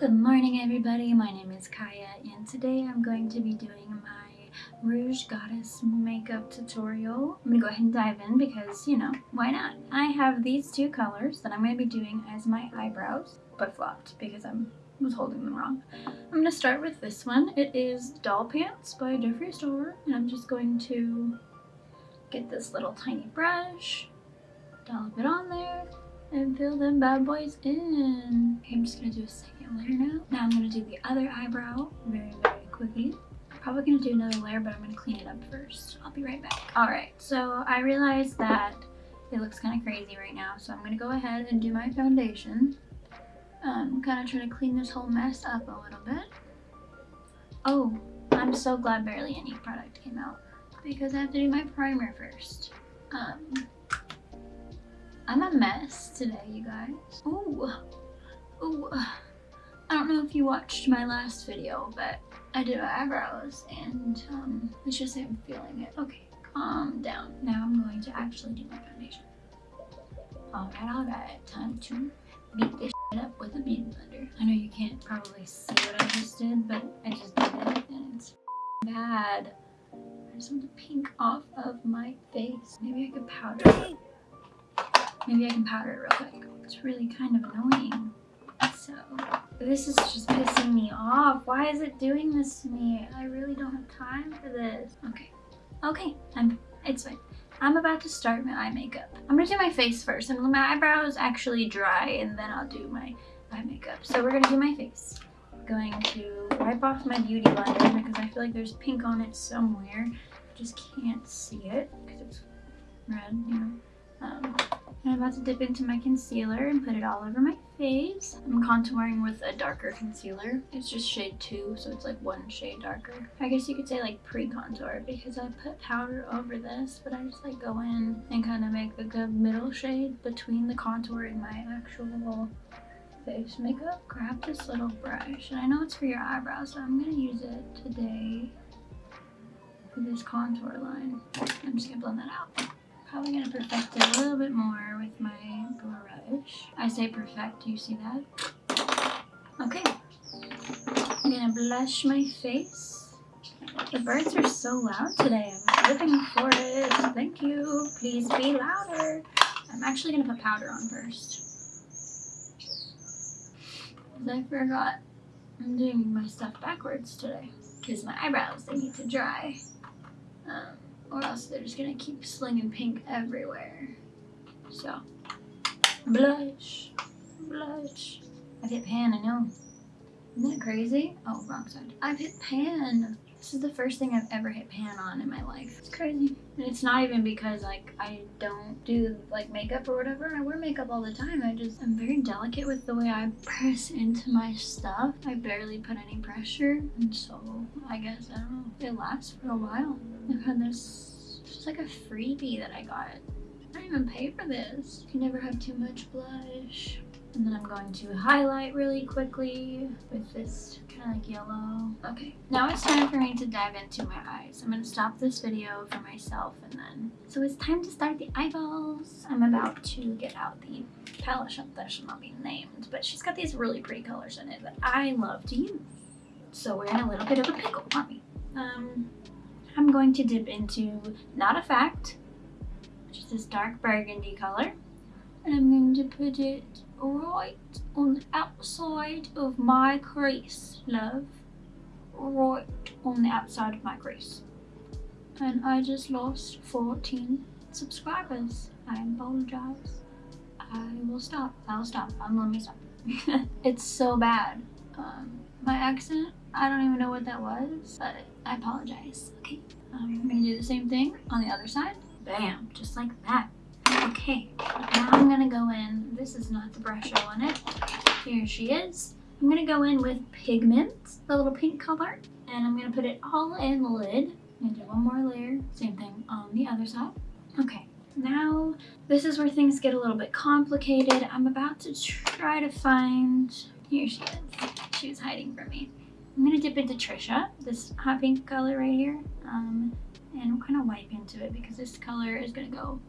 Good morning everybody, my name is Kaya and today I'm going to be doing my Rouge Goddess makeup tutorial. I'm gonna go ahead and dive in because, you know, why not? I have these two colors that I'm gonna be doing as my eyebrows, but flopped because I was holding them wrong. I'm gonna start with this one. It is Doll Parts by Jeffree Star and I'm just going to get this little tiny brush, dollop it on there, and fill them bad boys in. Okay, I'm just gonna do a second layer now. Now I'm gonna do the other eyebrow very, very quickly. Probably gonna do another layer, but I'm gonna clean it up first. I'll be right back. All right, so I realized that it looks kind of crazy right now, so I'm gonna go ahead and do my foundation. Um, kind of trying to clean this whole mess up a little bit. Oh, I'm so glad Barely Any product came out because I have to do my primer first. Um, I'm a mess today, you guys. Ooh, ooh. I don't know if you watched my last video, but I did my eyebrows and um, let's just I'm feeling it. Okay, calm down. Now I'm going to actually do my foundation. Alright, alright, time to beat this up with a beauty blender. I know you can't probably see what I just did, but I just did it and it's bad. I just want the pink off of my face. Maybe I could powder it. Maybe I can powder it real quick. It's really kind of annoying. So, this is just pissing me off. Why is it doing this to me? I really don't have time for this. Okay. Okay, I'm, it's fine. I'm about to start my eye makeup. I'm gonna do my face first and my eyebrows actually dry and then I'll do my eye makeup. So we're gonna do my face. I'm going to wipe off my beauty blender because I feel like there's pink on it somewhere. I just can't see it because it's red, you know. Um, I'm about to dip into my concealer and put it all over my face. I'm contouring with a darker concealer. It's just shade 2, so it's like one shade darker. I guess you could say like pre-contour because I put powder over this, but I just like go in and kind of make a good middle shade between the contour and my actual face makeup. Grab this little brush, and I know it's for your eyebrows, so I'm going to use it today for this contour line. I'm just going to blend that out. Probably gonna perfect it a little bit more with my brush. I say perfect, do you see that? Okay. I'm gonna blush my face. The birds are so loud today. I'm living for it. Thank you. Please be louder. I'm actually gonna put powder on first. I forgot I'm doing my stuff backwards today. Because my eyebrows, they need to dry. Um, or else they're just gonna keep slinging pink everywhere. So, blush, blush. I've hit pan, I know. Isn't that crazy? Oh, wrong side. I've hit pan. This is the first thing I've ever hit pan on in my life. It's crazy. It's not even because like I don't do like makeup or whatever. I wear makeup all the time. I just, I'm very delicate with the way I press into my stuff. I barely put any pressure. And so I guess, I don't know, it lasts for a while. I've had this, just like a freebie that I got. I didn't even pay for this. You never have too much blush. And then I'm going to highlight really quickly with this kind of like yellow. Okay, now it's time for me to dive into my eyes. I'm going to stop this video for myself and then... So it's time to start the eyeballs. I'm about to get out the palette that should not be named, but she's got these really pretty colors in it that I love to use. So we're in a little bit of a pickle, aren't we? Um, I'm going to dip into Not a Fact, which is this dark burgundy color. And I'm going to put it right on the outside of my crease, love. Right on the outside of my crease. And I just lost 14 subscribers. I apologize. I will stop. I'll stop. I'm me stop. it's so bad. Um, my accent, I don't even know what that was, but I apologize. Okay, um, I'm gonna do the same thing on the other side. Bam, just like that. Okay, now I'm gonna go in. This is not the brush I wanted. Here she is. I'm gonna go in with pigment, the little pink color, and I'm gonna put it all in the lid. I'm gonna do one more layer. Same thing on the other side. Okay, now this is where things get a little bit complicated. I'm about to try to find, here she is. She was hiding from me. I'm gonna dip into Trisha, this hot pink color right here. Um, and I'm gonna wipe into it because this color is gonna go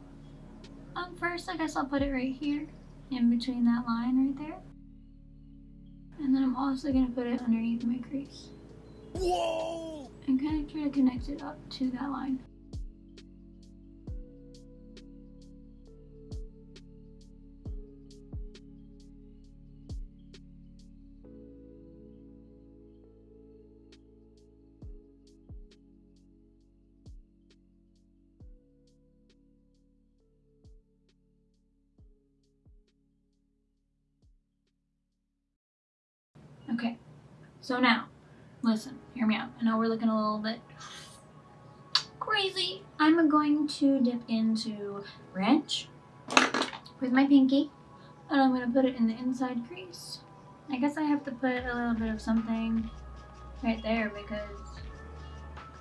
um, first, I guess I'll put it right here in between that line right there. And then I'm also gonna put it underneath my crease. Whoa! And kind of try to connect it up to that line. So now, listen, hear me out. I know we're looking a little bit crazy. I'm going to dip into ranch with my pinky, and I'm going to put it in the inside crease. I guess I have to put a little bit of something right there because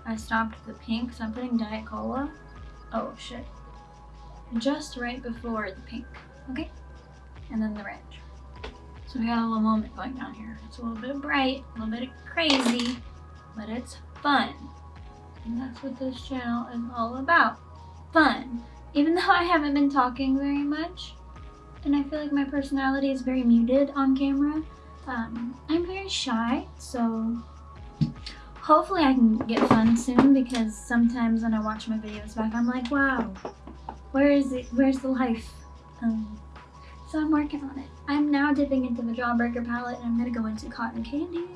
I stopped the pink, so I'm putting Diet Cola. Oh shit. Just right before the pink, okay? And then the ranch. So we got a little moment going on here. It's a little bit bright, a little bit crazy, but it's fun. And that's what this channel is all about. Fun. Even though I haven't been talking very much, and I feel like my personality is very muted on camera, um, I'm very shy, so hopefully I can get fun soon because sometimes when I watch my videos back, I'm like, wow, where is it? Where's the life? Um, so I'm working on it. I'm now dipping into the Jawbreaker palette and I'm gonna go into Cotton Candy.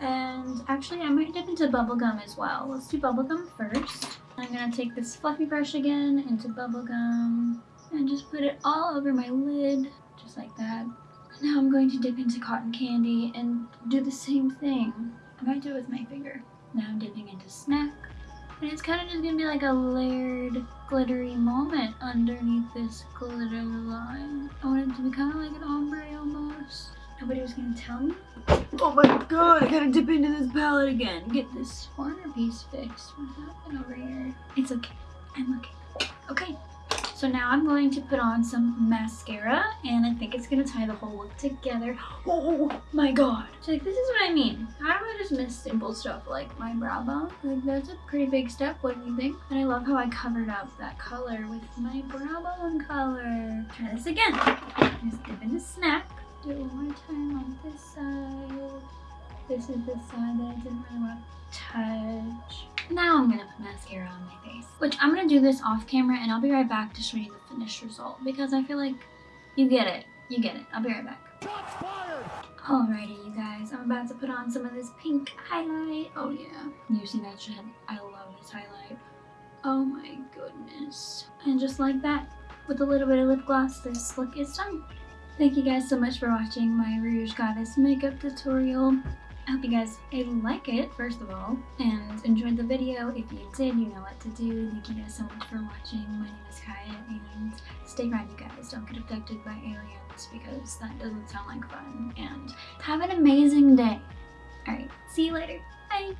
And actually I might dip into Bubblegum as well. Let's do Bubblegum first. I'm gonna take this fluffy brush again into Bubblegum and just put it all over my lid, just like that. Now I'm going to dip into Cotton Candy and do the same thing. I might do it with my finger. Now I'm dipping into Snack. And it's kind of just gonna be like a layered glittery moment underneath this glitter line. I want it to be kind of like an ombre almost. Nobody was gonna tell me. Oh my god, I gotta dip into this palette again. Get this corner piece fixed. What happened over here? It's okay. I'm okay. Okay, so now I'm going to put on some mascara and I think it's gonna tie the whole look together. Oh my god. So like this is what I mean. How do I just miss simple stuff like my brow bone? Like that's a pretty big step, what do you think? And I love how I covered up that color with my brow bone color. Try this again. Just dip a snack. Do it one more time on this side. This is the side that I didn't really want to touch. Now I'm gonna put mascara on my face. Which I'm gonna do this off camera and I'll be right back to show you the finished result because I feel like you get it. You get it. I'll be right back. Alrighty, you guys. I'm about to put on some of this pink highlight. Oh yeah. You see that shit? I love this highlight. Oh my goodness. And just like that, with a little bit of lip gloss, this look is done. Thank you guys so much for watching my Rouge Goddess makeup tutorial. I hope you guys like it, first of all, and enjoyed the video. If you did, you know what to do. Thank you guys so much for watching. My name is Kaya, and stay around, you guys. Don't get abducted by aliens, because that doesn't sound like fun. And have an amazing day. Alright, see you later. Bye!